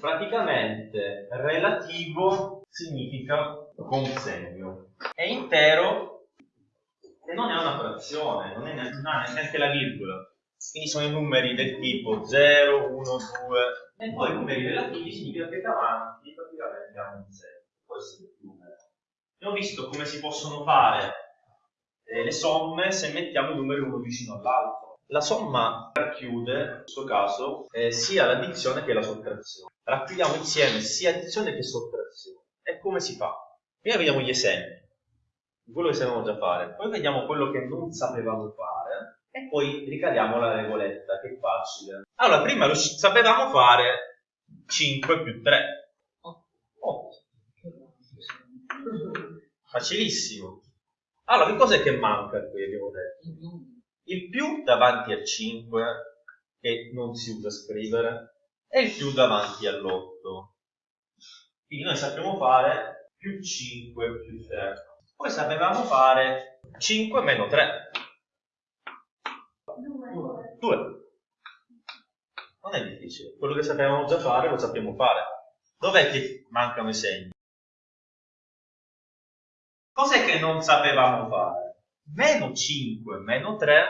Praticamente relativo significa con segno. È intero e non è una frazione, non, è neanche, ha neanche la virgola. Quindi sono i numeri del tipo 0, 1, 2 e poi i numeri relativi significa che davanti praticamente hanno un segno. Può essere più numero. Abbiamo visto come si possono fare eh, le somme se mettiamo i numeri uno vicino all'altro. La somma racchiude, in questo caso, eh, sia l'addizione che la sottrazione. Racchiudiamo insieme sia addizione che sottrazione. E come si fa? Prima vediamo gli esempi, quello che sapevamo già fare, poi vediamo quello che non sapevamo fare e poi ricadiamo la regoletta, che è facile. Allora, prima lo sapevamo fare 5 più 3. 8. Facilissimo. Allora, che cos'è che manca qui, abbiamo detto? Il più davanti al 5, che non si usa scrivere, e il più davanti all'8. Quindi noi sappiamo fare più 5 più 3. Poi sapevamo fare 5 meno 3. 2. Non è difficile. Quello che sapevamo già fare lo sappiamo fare. Dov'è che mancano i segni? Cos'è che non sapevamo fare? Meno 5 meno 3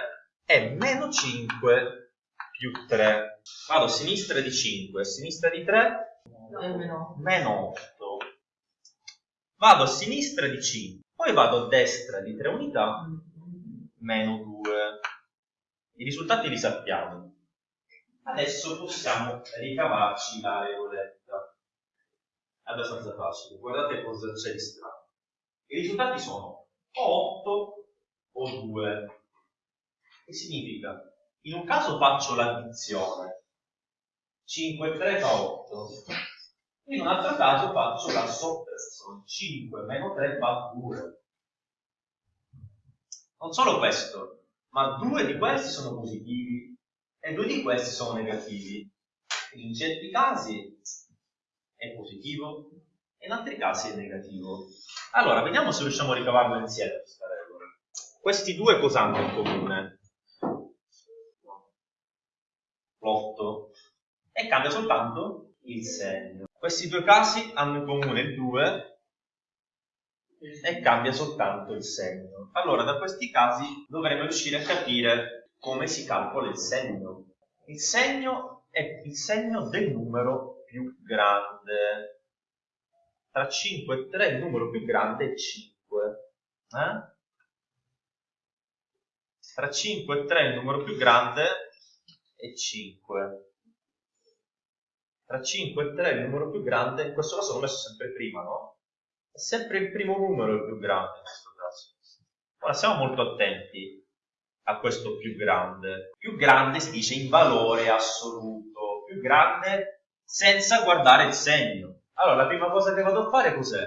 è meno 5 più 3. Vado a sinistra di 5, a sinistra di 3 Meno. meno 8. Vado a sinistra di 5, poi vado a destra di 3 unità, meno 2. I risultati li sappiamo. Adesso possiamo ricavarci la regoletta. È abbastanza facile. Guardate cosa c'è di strano. I risultati sono o 8 o 2. Che significa? In un caso faccio l'addizione. 5 e 3 fa 8. In un altro caso faccio la sottrazione. 5 meno 3 fa 2. Non solo questo, ma due di questi sono positivi e due di questi sono negativi. In certi casi è positivo e in altri casi è negativo. Allora, vediamo se riusciamo a ricavarlo insieme. Questi due cosa hanno in comune? L'8 e cambia soltanto il segno. Questi due casi hanno in comune il 2 e cambia soltanto il segno. Allora, da questi casi dovremo riuscire a capire come si calcola il segno. Il segno è il segno del numero più grande. Tra 5 e 3 il numero più grande è 5. Eh? Tra 5 e 3 il numero più grande è 5 tra 5 e 3 il numero più grande, in questo caso l'ho messo sempre prima, no? È sempre il primo numero il più grande in questo caso. Ora siamo molto attenti a questo più grande. Più grande si dice in valore assoluto, più grande senza guardare il segno. Allora, la prima cosa che vado a fare cos'è?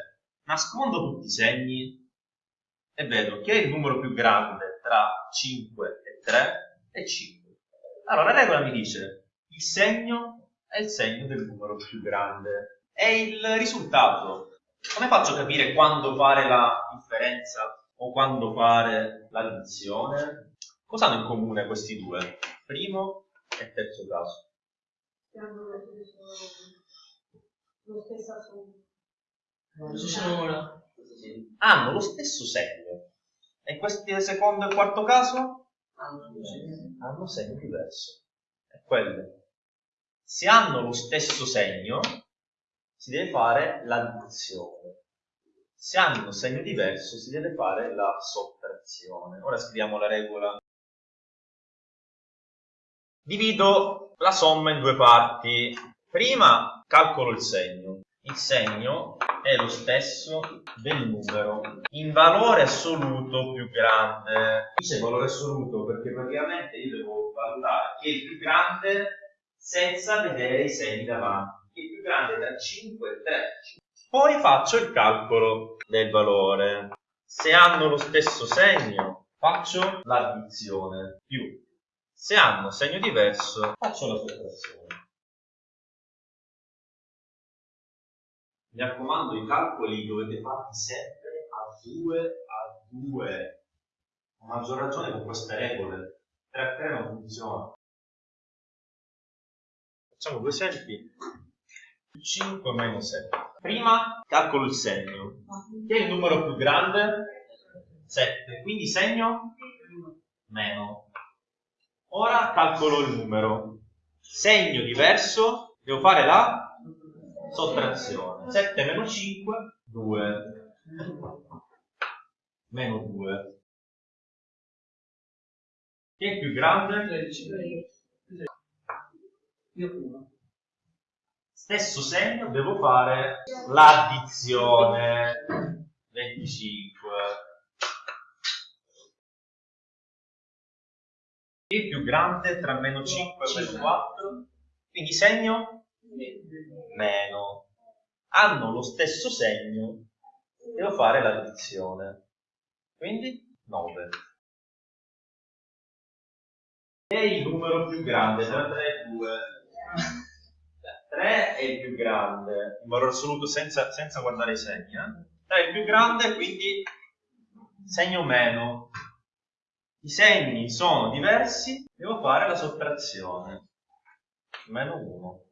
Nascondo tutti i segni e vedo che il numero più grande tra 5 e 3 è 5. Allora, la regola mi dice il segno è il segno del numero più grande. E il risultato. Come faccio a capire quando fare la differenza o quando fare l'addizione? Cosa hanno in comune questi due? Primo e terzo caso. Hanno lo stesso segno. E questi secondo e quarto caso? Hanno segno diverso. È quello se hanno lo stesso segno, si deve fare l'addizione. Se hanno segno diverso, si deve fare la sottrazione. Ora scriviamo la regola. Divido la somma in due parti. Prima calcolo il segno. Il segno è lo stesso del numero in valore assoluto più grande. Dice valore assoluto perché praticamente io devo valutare che il più grande senza vedere i segni davanti. Il più grande da 5 e 3. Poi faccio il calcolo del valore. Se hanno lo stesso segno, faccio l'addizione più. Se hanno segno diverso, faccio la sottrazione. Mi raccomando, i calcoli dovete farli sempre a 2 a 2. A maggior ragione con queste regole. 3 a 3 non funziona. Facciamo due esempi più 5 meno 7. Prima calcolo il segno. Che è il numero più grande? 7. Quindi segno meno. Ora calcolo il numero. Segno diverso, devo fare la sottrazione. 7 meno 5, 2. Meno 2. Chi è più grande? 13. Io uno. Stesso segno, devo fare l'addizione. 25. Chi è più grande tra meno 5 e meno 4? Quindi segno meno. Hanno lo stesso segno, devo fare l'addizione. Quindi 9. Chi è il numero più grande tra 3 e 2? 3 è il più grande, in valore assoluto senza, senza guardare i segni. Eh? 3 è il più grande, quindi segno meno. I segni sono diversi, devo fare la sottrazione. Meno 1.